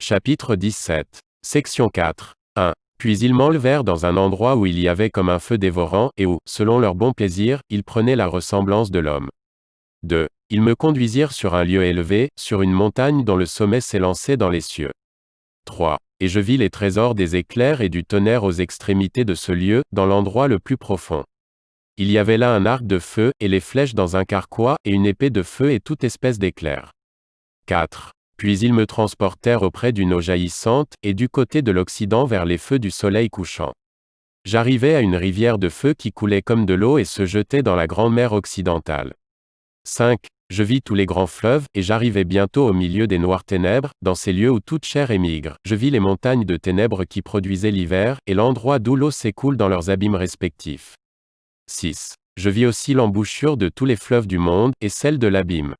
Chapitre 17. Section 4. 1. Puis ils m'enlevèrent dans un endroit où il y avait comme un feu dévorant, et où, selon leur bon plaisir, ils prenaient la ressemblance de l'homme. 2. Ils me conduisirent sur un lieu élevé, sur une montagne dont le sommet s'élançait dans les cieux. 3. Et je vis les trésors des éclairs et du tonnerre aux extrémités de ce lieu, dans l'endroit le plus profond. Il y avait là un arc de feu, et les flèches dans un carquois, et une épée de feu et toute espèce d'éclair. 4. Puis ils me transportèrent auprès d'une eau jaillissante, et du côté de l'Occident vers les feux du soleil couchant. J'arrivai à une rivière de feu qui coulait comme de l'eau et se jetait dans la grande mer occidentale. 5. Je vis tous les grands fleuves, et j'arrivai bientôt au milieu des noires ténèbres, dans ces lieux où toute chair émigre. Je vis les montagnes de ténèbres qui produisaient l'hiver, et l'endroit d'où l'eau s'écoule dans leurs abîmes respectifs. 6. Je vis aussi l'embouchure de tous les fleuves du monde, et celle de l'abîme.